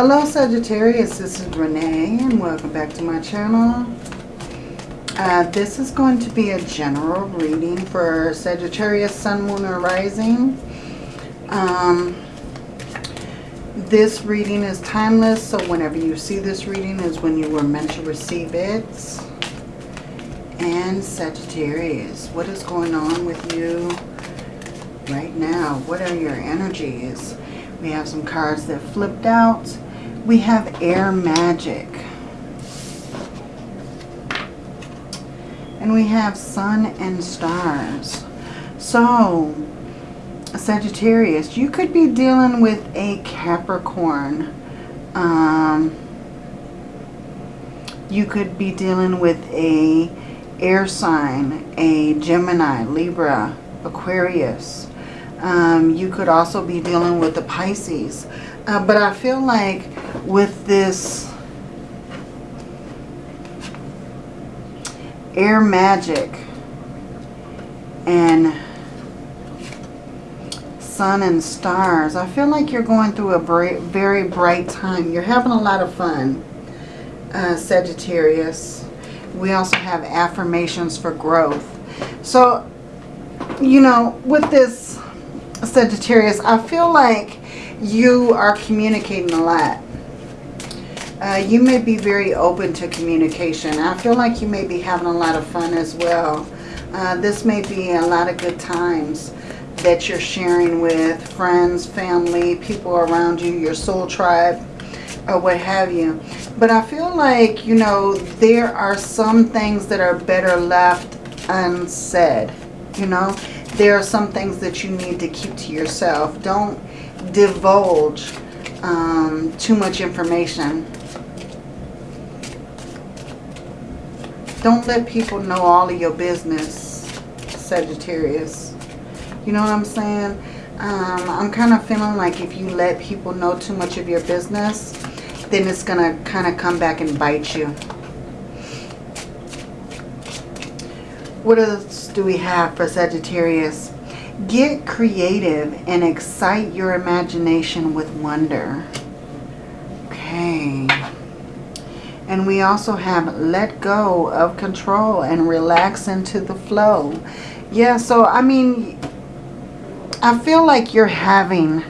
Hello Sagittarius, this is Renee and welcome back to my channel. Uh, this is going to be a general reading for Sagittarius, Sun, Moon, or Rising. Um, this reading is timeless, so whenever you see this reading is when you were meant to receive it. And Sagittarius, what is going on with you right now? What are your energies? We have some cards that flipped out. We have air magic. And we have sun and stars. So, Sagittarius, you could be dealing with a Capricorn. Um, you could be dealing with a air sign, a Gemini, Libra, Aquarius. Um, you could also be dealing with the Pisces. Uh, but I feel like with this air magic and sun and stars, I feel like you're going through a very, bright time. You're having a lot of fun, uh, Sagittarius. We also have affirmations for growth. So, you know, with this Sagittarius, I feel like you are communicating a lot. Uh, you may be very open to communication. I feel like you may be having a lot of fun as well. Uh, this may be a lot of good times that you're sharing with friends, family, people around you, your soul tribe, or what have you. But I feel like, you know, there are some things that are better left unsaid. You know, there are some things that you need to keep to yourself. Don't divulge um, too much information. Don't let people know all of your business, Sagittarius. You know what I'm saying? Um, I'm kind of feeling like if you let people know too much of your business, then it's going to kind of come back and bite you. What else do we have for Sagittarius? Get creative and excite your imagination with wonder. Okay. And we also have let go of control and relax into the flow. Yeah, so I mean, I feel like you're having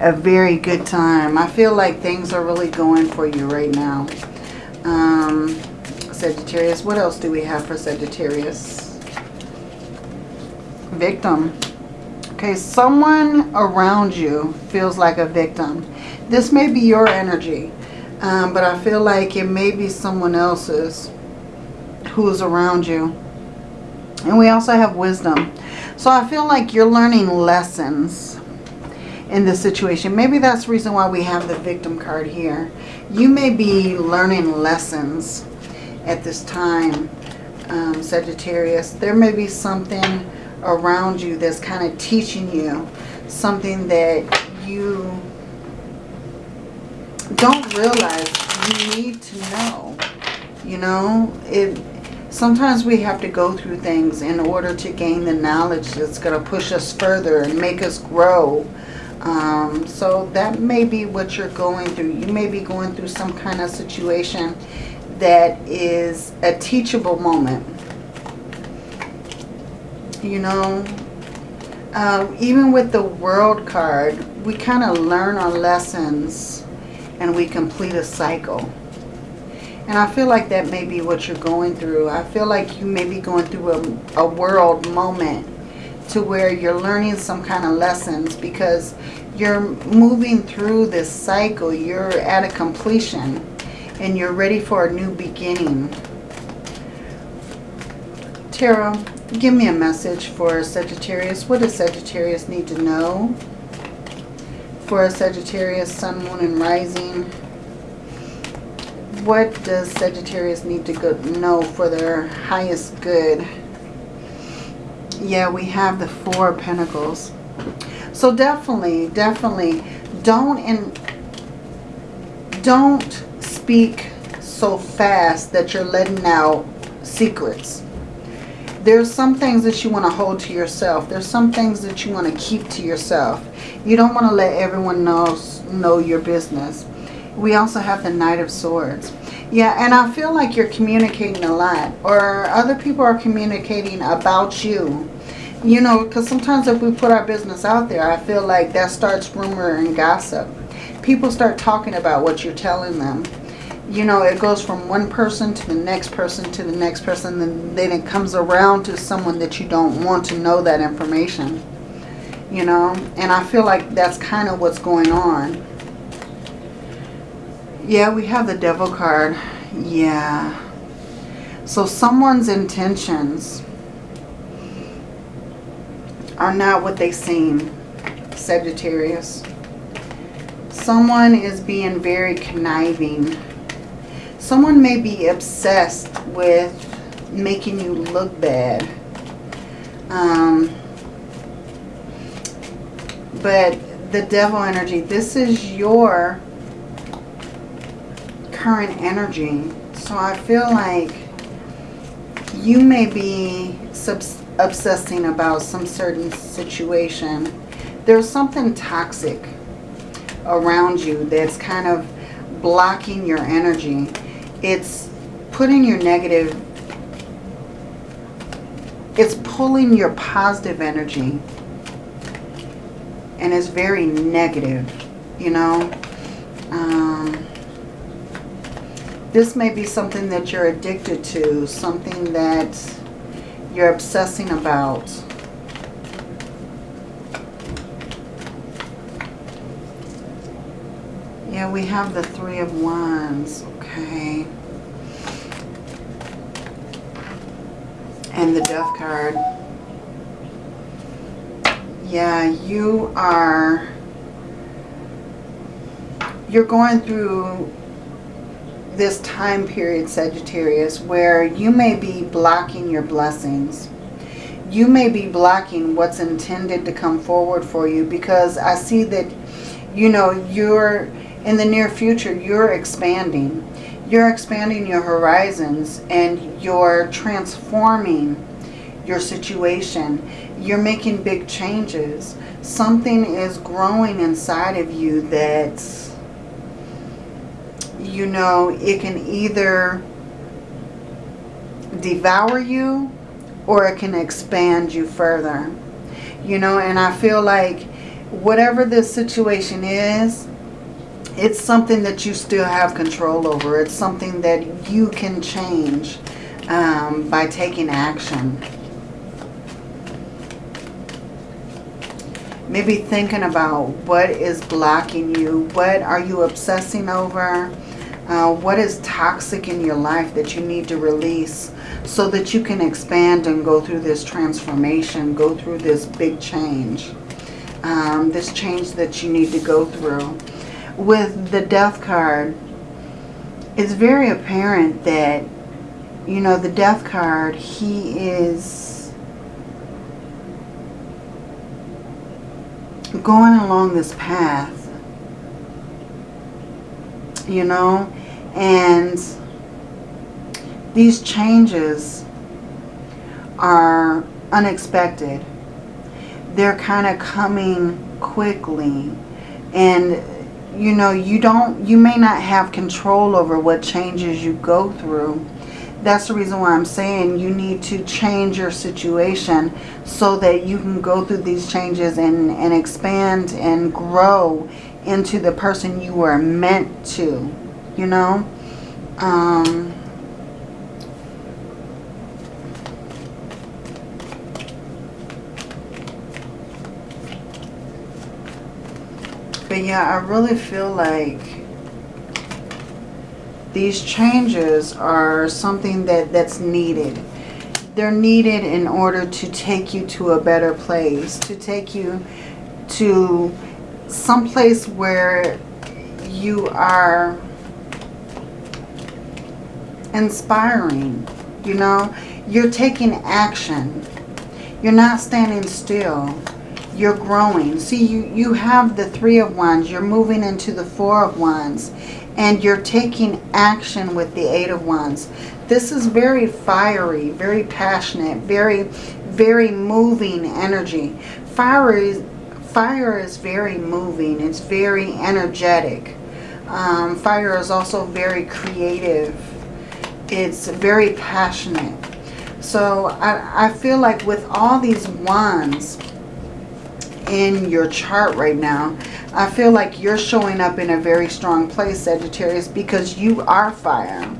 a very good time. I feel like things are really going for you right now. Um, Sagittarius. What else do we have for Sagittarius? Victim. Okay, someone around you feels like a victim. This may be your energy, um, but I feel like it may be someone else's who's around you. And we also have wisdom. So I feel like you're learning lessons in this situation. Maybe that's the reason why we have the victim card here. You may be learning lessons at this time, um, Sagittarius. There may be something around you that's kind of teaching you something that you don't realize you need to know. You know, it. sometimes we have to go through things in order to gain the knowledge that's going to push us further and make us grow. Um, so that may be what you're going through. You may be going through some kind of situation that is a teachable moment. You know, uh, even with the world card, we kind of learn our lessons and we complete a cycle. And I feel like that may be what you're going through. I feel like you may be going through a, a world moment to where you're learning some kind of lessons because you're moving through this cycle. You're at a completion and you're ready for a new beginning. Tarot, give me a message for Sagittarius. What does Sagittarius need to know? For a Sagittarius, Sun, Moon, and Rising. What does Sagittarius need to go, know for their highest good? Yeah, we have the Four Pentacles. So definitely, definitely don't and don't speak so fast that you're letting out secrets. There's some things that you want to hold to yourself. There's some things that you want to keep to yourself. You don't want to let everyone know, know your business. We also have the Knight of Swords. Yeah, and I feel like you're communicating a lot. Or other people are communicating about you. You know, because sometimes if we put our business out there, I feel like that starts rumor and gossip. People start talking about what you're telling them. You know, it goes from one person to the next person to the next person. And then it comes around to someone that you don't want to know that information. You know, and I feel like that's kind of what's going on. Yeah, we have the devil card. Yeah. So someone's intentions are not what they seem, Sagittarius. Someone is being very conniving. Someone may be obsessed with making you look bad. Um, but the devil energy, this is your current energy. So I feel like you may be obsessing about some certain situation. There's something toxic around you that's kind of blocking your energy. It's putting your negative, it's pulling your positive energy and it's very negative, you know. Um, this may be something that you're addicted to, something that you're obsessing about. Yeah, we have the Three of Wands. Okay. And the Death card. Yeah, you are... You're going through this time period, Sagittarius, where you may be blocking your blessings. You may be blocking what's intended to come forward for you because I see that, you know, you're in the near future, you're expanding. You're expanding your horizons and you're transforming your situation. You're making big changes. Something is growing inside of you that's you know, it can either devour you or it can expand you further. You know, and I feel like whatever this situation is, it's something that you still have control over. It's something that you can change um, by taking action. Maybe thinking about what is blocking you. What are you obsessing over? Uh, what is toxic in your life that you need to release so that you can expand and go through this transformation, go through this big change, um, this change that you need to go through. With the death card, it's very apparent that, you know, the death card, he is going along this path you know, and these changes are unexpected. They're kind of coming quickly and you know, you don't, you may not have control over what changes you go through. That's the reason why I'm saying you need to change your situation so that you can go through these changes and, and expand and grow into the person you were meant to, you know. Um, yeah, I really feel like these changes are something that, that's needed. They're needed in order to take you to a better place, to take you to some place where you are inspiring, you know. You're taking action. You're not standing still. You're growing. See, you, you have the Three of Wands. You're moving into the Four of Wands. And you're taking action with the Eight of Wands. This is very fiery, very passionate, very, very moving energy. Fire is, fire is very moving. It's very energetic. Um, fire is also very creative. It's very passionate. So I, I feel like with all these wands in your chart right now, I feel like you're showing up in a very strong place, Sagittarius, because you are fire.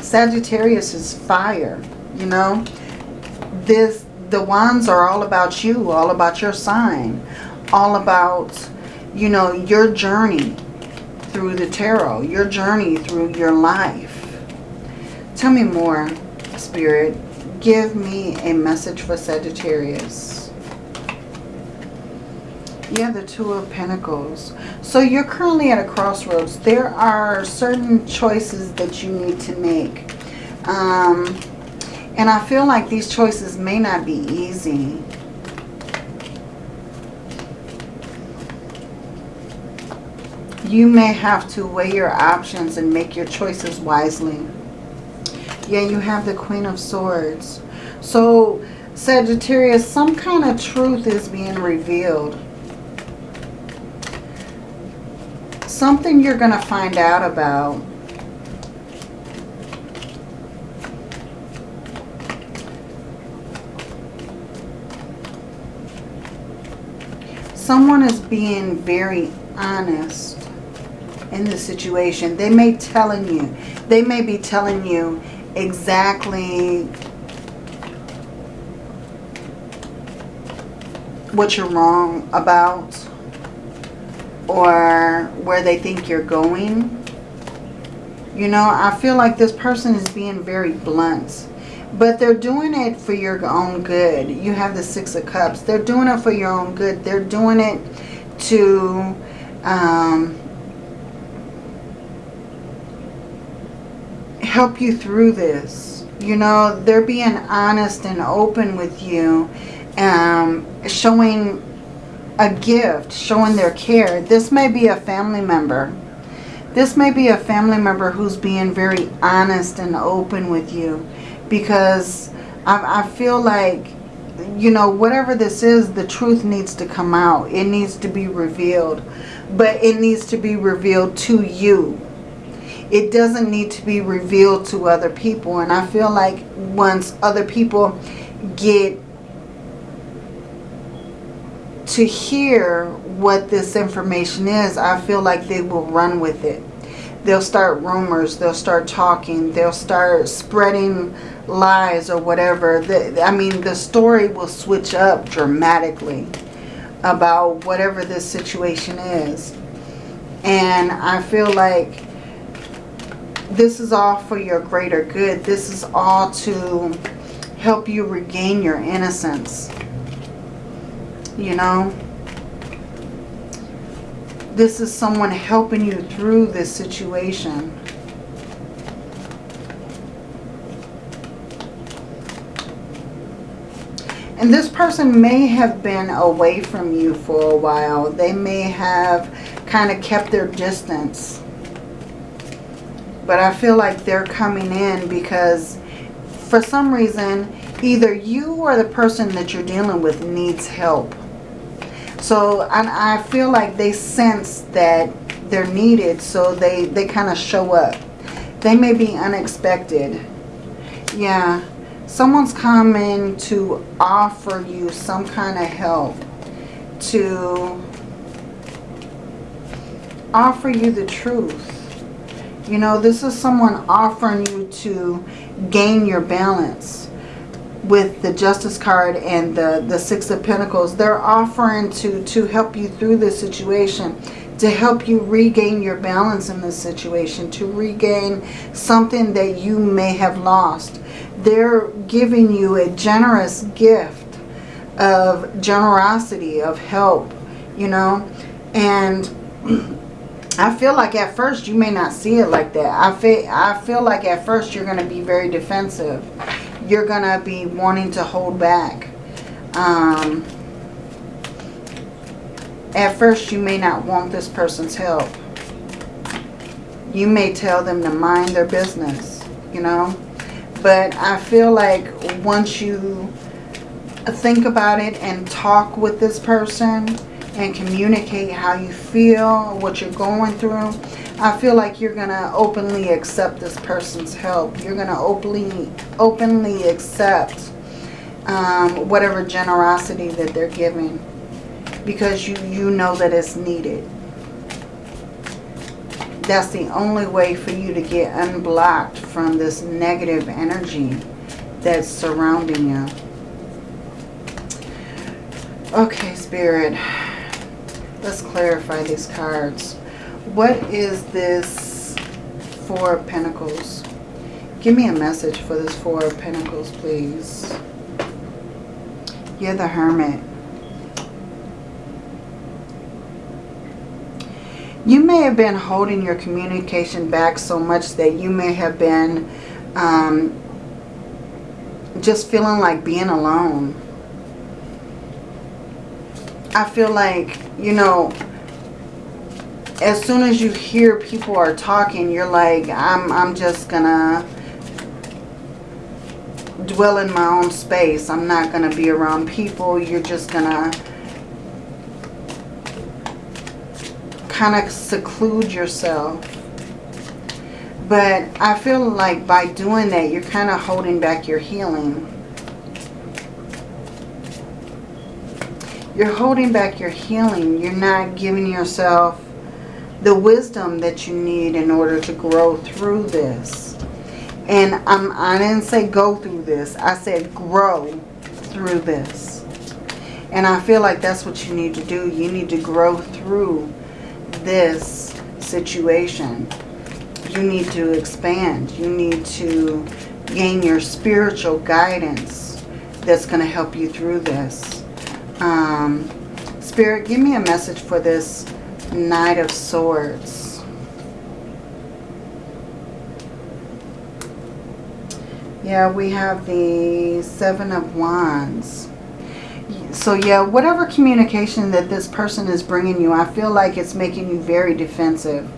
Sagittarius is fire, you know. This the wands are all about you, all about your sign, all about, you know, your journey through the tarot, your journey through your life. Tell me more, Spirit. Give me a message for Sagittarius. Yeah, the Two of Pentacles. So you're currently at a crossroads. There are certain choices that you need to make. Um, and I feel like these choices may not be easy. You may have to weigh your options and make your choices wisely. Yeah, you have the Queen of Swords. So, Sagittarius, some kind of truth is being revealed. Something you're going to find out about someone is being very honest in the situation. They may telling you, they may be telling you exactly what you're wrong about or where they think you're going. You know, I feel like this person is being very blunt. But they're doing it for your own good. You have the Six of Cups. They're doing it for your own good. They're doing it to um, help you through this. You know, they're being honest and open with you. Um, showing a gift, showing their care. This may be a family member. This may be a family member who's being very honest and open with you because I, I feel like, you know, whatever this is, the truth needs to come out. It needs to be revealed. But it needs to be revealed to you. It doesn't need to be revealed to other people. And I feel like once other people get to hear what this information is, I feel like they will run with it. They'll start rumors, they'll start talking, they'll start spreading lies or whatever. The, I mean, the story will switch up dramatically about whatever this situation is. And I feel like this is all for your greater good. This is all to help you regain your innocence. You know? This is someone helping you through this situation. And this person may have been away from you for a while. They may have kind of kept their distance. But I feel like they're coming in because for some reason, either you or the person that you're dealing with needs help. So I, I feel like they sense that they're needed, so they, they kind of show up. They may be unexpected. Yeah someone's coming to offer you some kind of help to offer you the truth. You know, this is someone offering you to gain your balance with the Justice card and the, the Six of Pentacles. They're offering to, to help you through this situation, to help you regain your balance in this situation, to regain something that you may have lost they're giving you a generous gift of generosity, of help, you know. And I feel like at first you may not see it like that. I feel, I feel like at first you're going to be very defensive. You're going to be wanting to hold back. Um, at first you may not want this person's help. You may tell them to mind their business, you know. But I feel like once you think about it and talk with this person, and communicate how you feel, what you're going through. I feel like you're going to openly accept this person's help. You're going to openly, openly accept um, whatever generosity that they're giving because you, you know that it's needed. That's the only way for you to get unblocked from this negative energy that's surrounding you. Okay, Spirit. Let's clarify these cards. What is this Four of Pentacles? Give me a message for this Four of Pentacles, please. You're the Hermit. You may have been holding your communication back so much that you may have been um, just feeling like being alone. I feel like, you know, as soon as you hear people are talking, you're like, I'm, I'm just gonna dwell in my own space. I'm not gonna be around people. You're just gonna kind of seclude yourself. But I feel like by doing that, you're kind of holding back your healing. You're holding back your healing. You're not giving yourself the wisdom that you need in order to grow through this. And I'm, I didn't say go through this. I said grow through this. And I feel like that's what you need to do. You need to grow through this situation. You need to expand. You need to gain your spiritual guidance that's going to help you through this. Um, Spirit, give me a message for this Knight of Swords. Yeah, we have the Seven of Wands. So yeah, whatever communication that this person is bringing you, I feel like it's making you very defensive.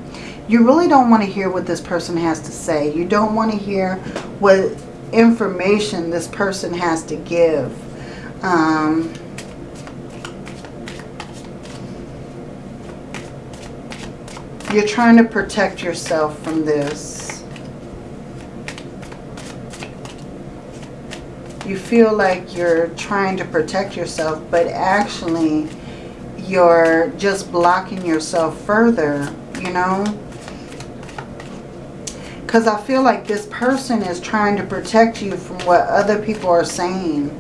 You really don't want to hear what this person has to say. You don't want to hear what information this person has to give. Um, You're trying to protect yourself from this. You feel like you're trying to protect yourself, but actually you're just blocking yourself further, you know? Because I feel like this person is trying to protect you from what other people are saying.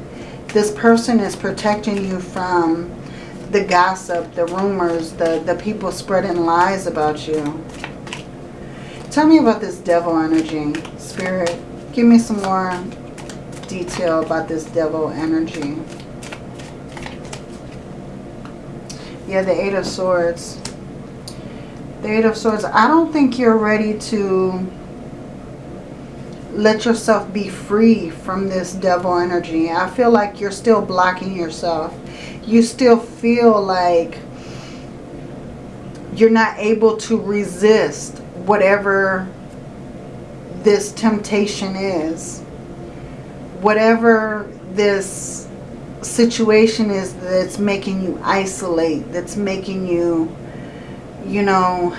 This person is protecting you from the gossip, the rumors, the, the people spreading lies about you. Tell me about this devil energy, Spirit. Give me some more detail about this devil energy. Yeah, the Eight of Swords. The Eight of Swords. I don't think you're ready to let yourself be free from this devil energy. I feel like you're still blocking yourself you still feel like you're not able to resist whatever this temptation is. Whatever this situation is that's making you isolate, that's making you, you know,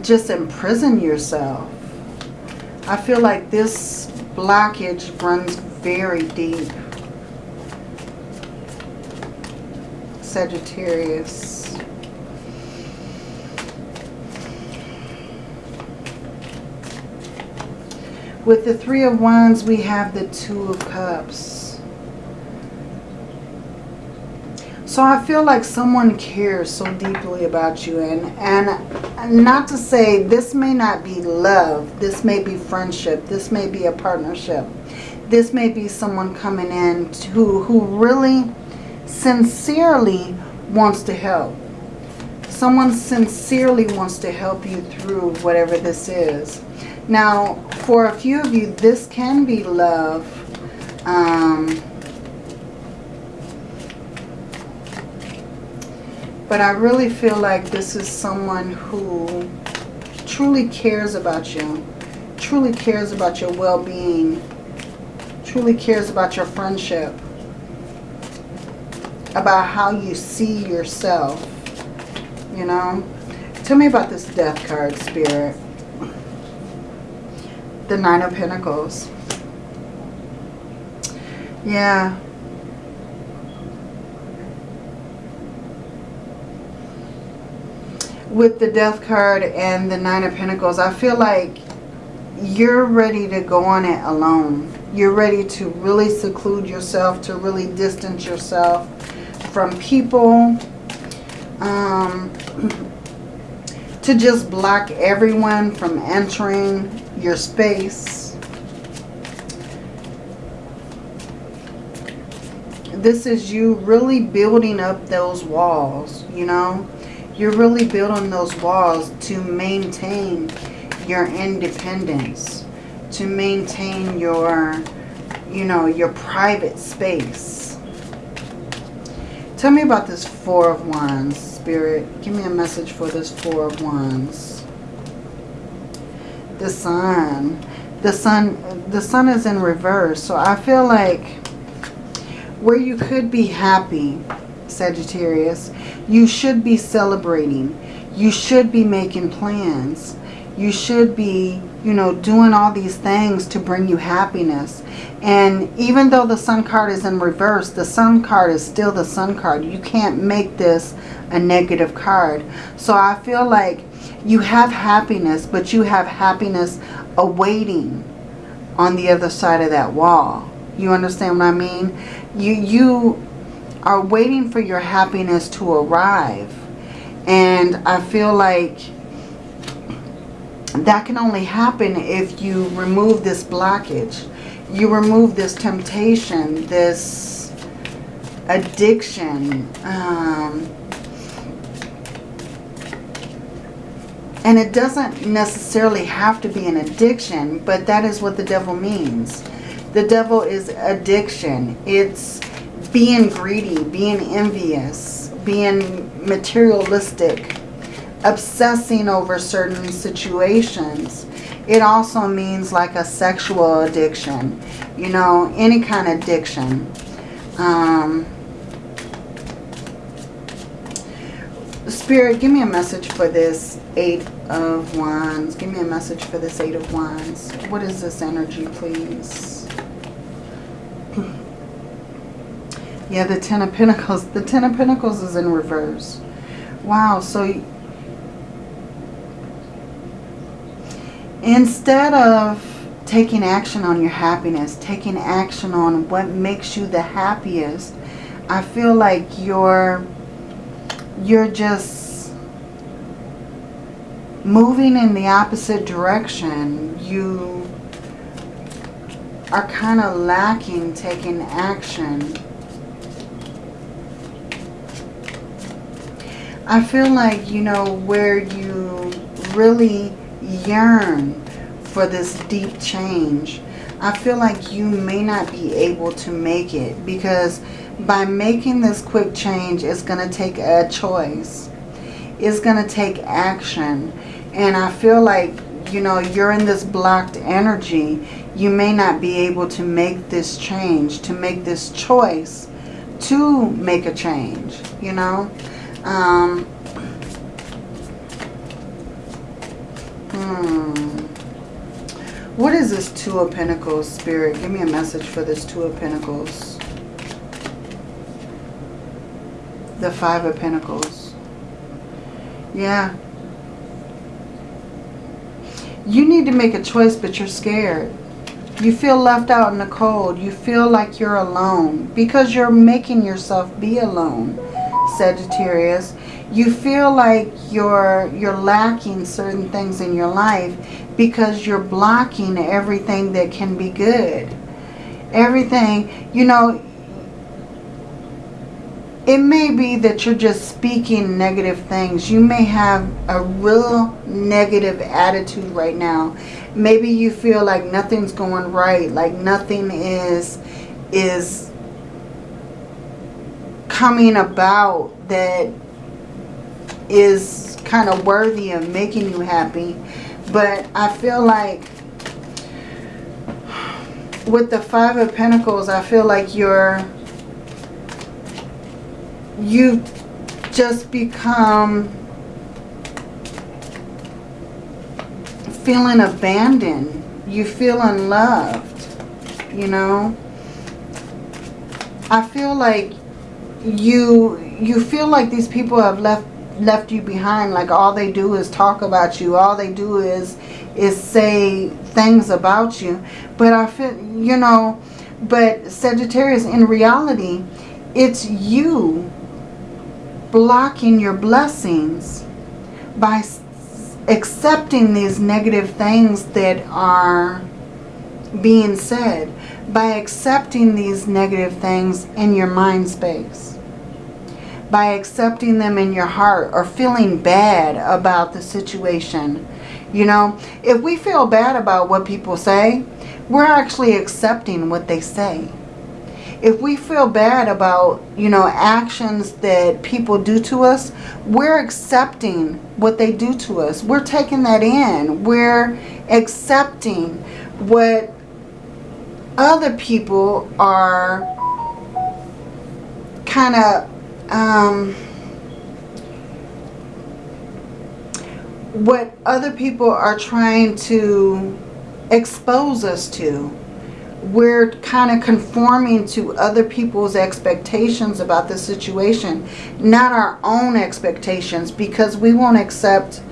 just imprison yourself. I feel like this blockage runs very deep. Sagittarius. With the Three of Wands, we have the Two of Cups. So I feel like someone cares so deeply about you. And, and not to say this may not be love. This may be friendship. This may be a partnership. This may be someone coming in who, who really sincerely wants to help. Someone sincerely wants to help you through whatever this is. Now, for a few of you, this can be love. Um, but I really feel like this is someone who truly cares about you, truly cares about your well-being, truly cares about your friendship. About how you see yourself. You know? Tell me about this death card, Spirit. The Nine of Pentacles. Yeah. With the Death card and the Nine of Pentacles, I feel like you're ready to go on it alone. You're ready to really seclude yourself, to really distance yourself from people. Um, to just block everyone from entering your space. This is you really building up those walls, you know. You're really building those walls to maintain your independence, to maintain your, you know, your private space. Tell me about this Four of Wands, Spirit. Give me a message for this Four of Wands. The Sun. The Sun, the Sun is in reverse. So I feel like where you could be happy, Sagittarius, you should be celebrating. You should be making plans you should be, you know, doing all these things to bring you happiness. And even though the sun card is in reverse, the sun card is still the sun card. You can't make this a negative card. So I feel like you have happiness, but you have happiness awaiting on the other side of that wall. You understand what I mean? You, you are waiting for your happiness to arrive. And I feel like that can only happen if you remove this blockage. You remove this temptation, this addiction. Um, and it doesn't necessarily have to be an addiction, but that is what the devil means. The devil is addiction. It's being greedy, being envious, being materialistic, obsessing over certain situations. It also means like a sexual addiction, you know, any kind of addiction. Um, Spirit, give me a message for this Eight of Wands. Give me a message for this Eight of Wands. What is this energy, please? yeah, the Ten of Pentacles. The Ten of Pentacles is in reverse. Wow, so Instead of taking action on your happiness, taking action on what makes you the happiest, I feel like you're you're just moving in the opposite direction. You are kind of lacking taking action. I feel like, you know, where you really yearn for this deep change, I feel like you may not be able to make it because by making this quick change, it's going to take a choice. It's going to take action. And I feel like, you know, you're in this blocked energy. You may not be able to make this change, to make this choice to make a change, you know. Um, Hmm. What is this Two of Pentacles, Spirit? Give me a message for this Two of Pentacles. The Five of Pentacles. Yeah. You need to make a choice, but you're scared. You feel left out in the cold. You feel like you're alone because you're making yourself be alone, Sagittarius you feel like you're you're lacking certain things in your life because you're blocking everything that can be good. Everything you know it may be that you're just speaking negative things. You may have a real negative attitude right now. Maybe you feel like nothing's going right like nothing is is coming about that is kind of worthy of making you happy. But I feel like with the Five of Pentacles, I feel like you're you've just become feeling abandoned. You feel unloved, you know. I feel like you you feel like these people have left left you behind like all they do is talk about you. All they do is is say things about you. But I feel you know but Sagittarius in reality it's you blocking your blessings by accepting these negative things that are being said by accepting these negative things in your mind space by accepting them in your heart or feeling bad about the situation you know if we feel bad about what people say we're actually accepting what they say if we feel bad about, you know, actions that people do to us, we're accepting what they do to us. We're taking that in. We're accepting what other people are kind of um, what other people are trying to expose us to we're kind of conforming to other people's expectations about the situation, not our own expectations, because we won't accept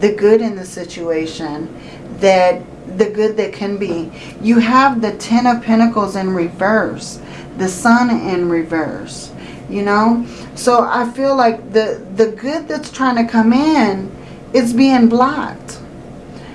the good in the situation, that the good that can be. You have the Ten of Pentacles in reverse, the Sun in reverse, you know? So I feel like the, the good that's trying to come in is being blocked.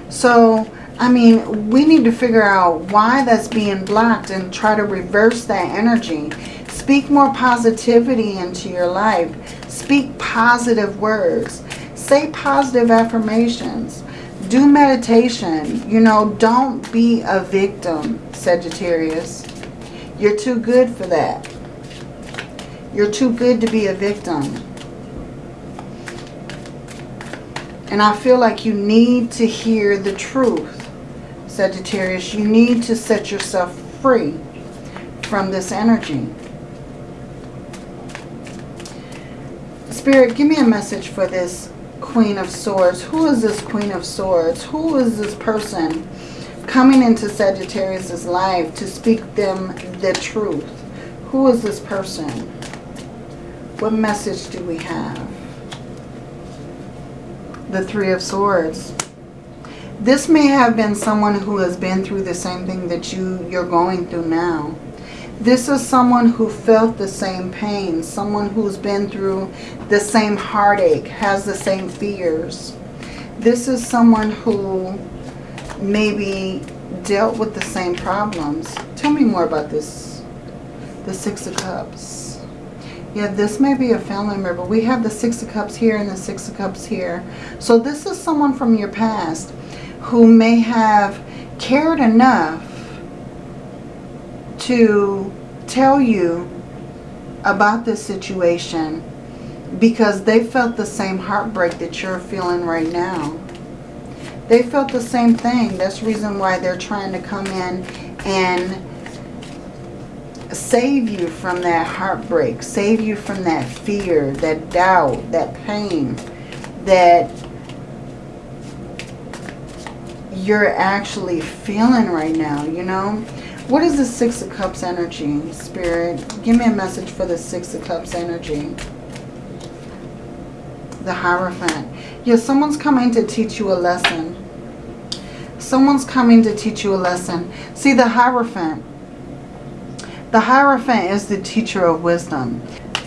So I mean, we need to figure out why that's being blocked and try to reverse that energy. Speak more positivity into your life. Speak positive words. Say positive affirmations. Do meditation. You know, don't be a victim, Sagittarius. You're too good for that. You're too good to be a victim. And I feel like you need to hear the truth. Sagittarius, you need to set yourself free from this energy. Spirit, give me a message for this Queen of Swords. Who is this Queen of Swords? Who is this person coming into Sagittarius's life to speak them the truth? Who is this person? What message do we have? The Three of Swords. This may have been someone who has been through the same thing that you, you're going through now. This is someone who felt the same pain, someone who's been through the same heartache, has the same fears. This is someone who maybe dealt with the same problems. Tell me more about this, the Six of Cups. Yeah, this may be a family member. We have the Six of Cups here and the Six of Cups here. So this is someone from your past who may have cared enough to tell you about this situation because they felt the same heartbreak that you're feeling right now. They felt the same thing. That's the reason why they're trying to come in and save you from that heartbreak, save you from that fear, that doubt, that pain, that you're actually feeling right now, you know. What is the Six of Cups energy, Spirit? Give me a message for the Six of Cups energy. The Hierophant. Yeah, someone's coming to teach you a lesson. Someone's coming to teach you a lesson. See, the Hierophant. The Hierophant is the teacher of wisdom.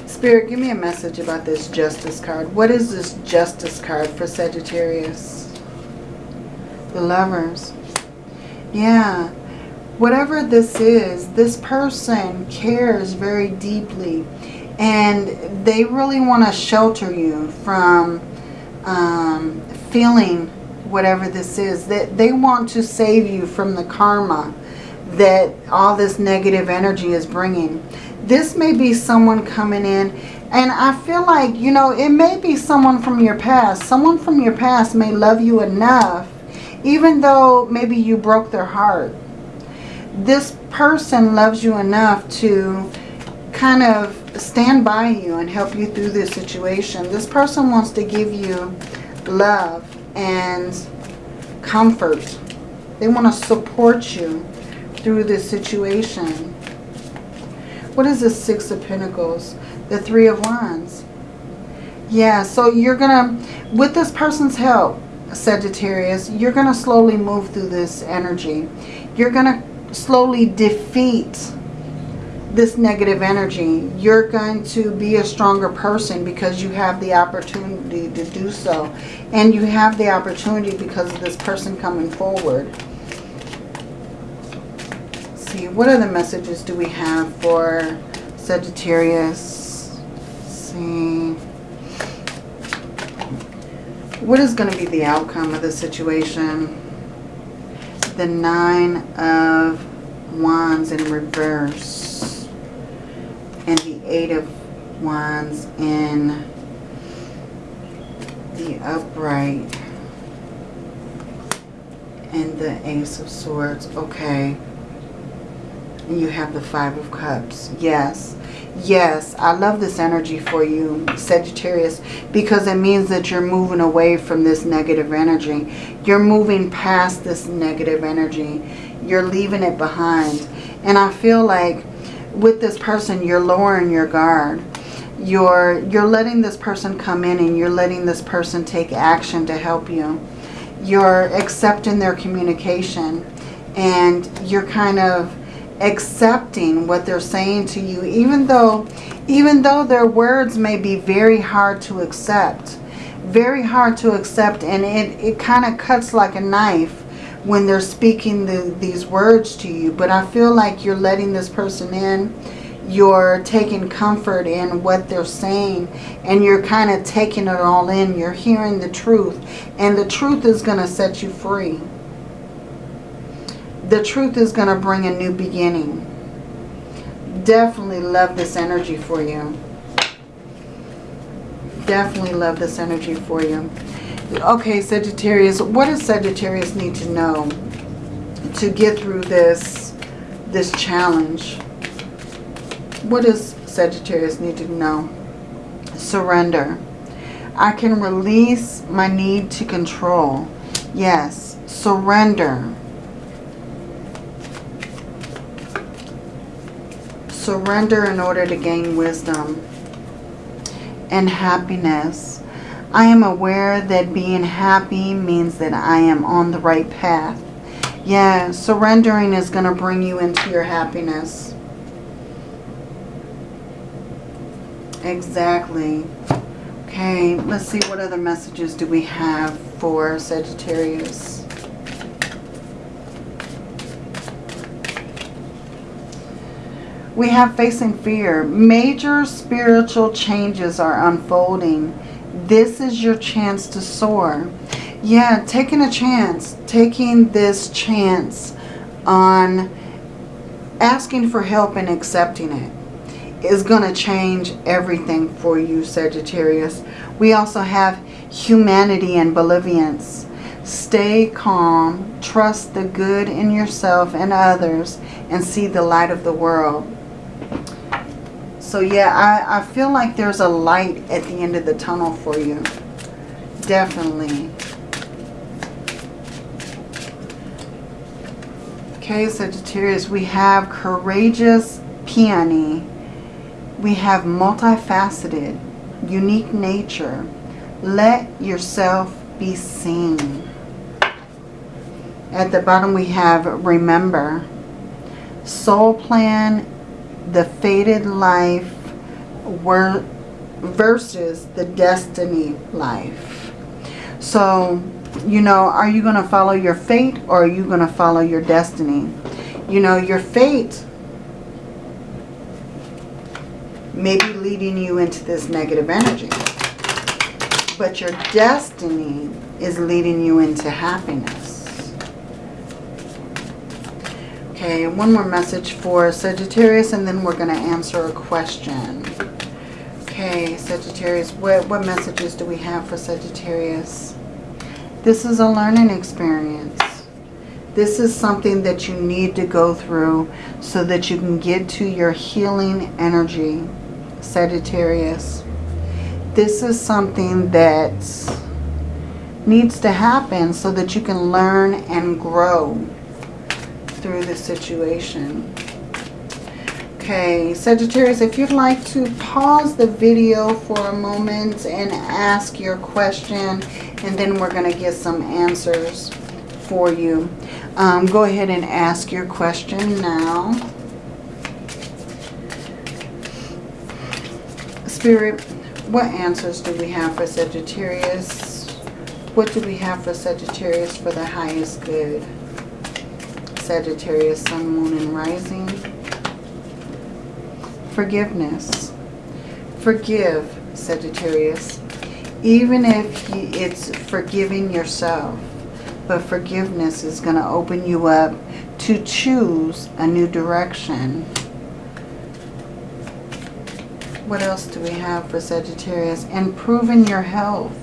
Spirit, give me a message about this Justice card. What is this Justice card for Sagittarius? the lovers. Yeah, whatever this is, this person cares very deeply and they really want to shelter you from um, feeling whatever this is. That they want to save you from the karma that all this negative energy is bringing. This may be someone coming in and I feel like, you know, it may be someone from your past. Someone from your past may love you enough even though maybe you broke their heart, this person loves you enough to kind of stand by you and help you through this situation. This person wants to give you love and comfort. They want to support you through this situation. What is the Six of Pentacles? The Three of Wands. Yeah, so you're going to, with this person's help, Sagittarius, you're going to slowly move through this energy. You're going to slowly defeat this negative energy. You're going to be a stronger person because you have the opportunity to do so. And you have the opportunity because of this person coming forward. What other messages do we have for Sagittarius? Let's see. What is going to be the outcome of the situation? The Nine of Wands in reverse and the Eight of Wands in the upright and the Ace of Swords. Okay. You have the Five of Cups. Yes. Yes, I love this energy for you, Sagittarius, because it means that you're moving away from this negative energy. You're moving past this negative energy. You're leaving it behind. And I feel like with this person, you're lowering your guard. You're, you're letting this person come in and you're letting this person take action to help you. You're accepting their communication and you're kind of accepting what they're saying to you even though even though their words may be very hard to accept very hard to accept and it, it kind of cuts like a knife when they're speaking the, these words to you. But I feel like you're letting this person in. You're taking comfort in what they're saying. And you're kind of taking it all in. You're hearing the truth. And the truth is going to set you free. The truth is going to bring a new beginning. Definitely love this energy for you. Definitely love this energy for you. Okay, Sagittarius, what does Sagittarius need to know to get through this, this challenge? What does Sagittarius need to know? Surrender. I can release my need to control. Yes, surrender. Surrender in order to gain wisdom and happiness. I am aware that being happy means that I am on the right path. Yeah, surrendering is going to bring you into your happiness. Exactly. Okay, let's see what other messages do we have for Sagittarius. We have facing fear. Major spiritual changes are unfolding this is your chance to soar. Yeah, taking a chance. Taking this chance on asking for help and accepting it is going to change everything for you, Sagittarius. We also have humanity and benevolence. Stay calm, trust the good in yourself and others, and see the light of the world. So yeah, I, I feel like there's a light at the end of the tunnel for you. Definitely. Okay, Sagittarius, we have courageous peony. We have multifaceted, unique nature. Let yourself be seen. At the bottom we have remember. Soul plan the fated life versus the destiny life. So, you know, are you going to follow your fate or are you going to follow your destiny? You know, your fate may be leading you into this negative energy. But your destiny is leading you into happiness. Okay, one more message for Sagittarius and then we're going to answer a question. Okay, Sagittarius, what, what messages do we have for Sagittarius? This is a learning experience. This is something that you need to go through so that you can get to your healing energy, Sagittarius. This is something that needs to happen so that you can learn and grow through the situation. Okay, Sagittarius, if you'd like to pause the video for a moment and ask your question, and then we're going to get some answers for you. Um, go ahead and ask your question now. Spirit, what answers do we have for Sagittarius? What do we have for Sagittarius for the highest good? Sagittarius, Sun, Moon, and Rising. Forgiveness. Forgive, Sagittarius. Even if it's forgiving yourself. But forgiveness is going to open you up to choose a new direction. What else do we have for Sagittarius? Improving your health.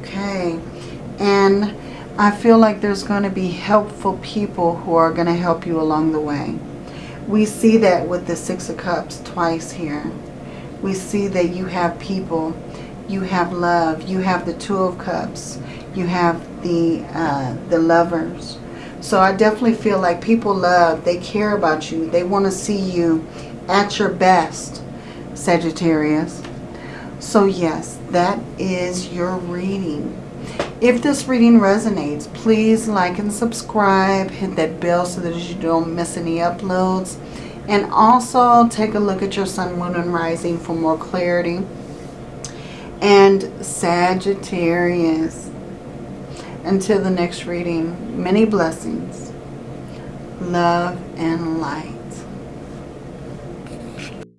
Okay. And I feel like there's going to be helpful people who are going to help you along the way. We see that with the Six of Cups twice here. We see that you have people, you have love, you have the Two of Cups, you have the, uh, the lovers. So I definitely feel like people love, they care about you, they want to see you at your best, Sagittarius. So yes, that is your reading. If this reading resonates, please like and subscribe. Hit that bell so that you don't miss any uploads. And also take a look at your sun, moon, and rising for more clarity. And Sagittarius, until the next reading, many blessings, love, and light.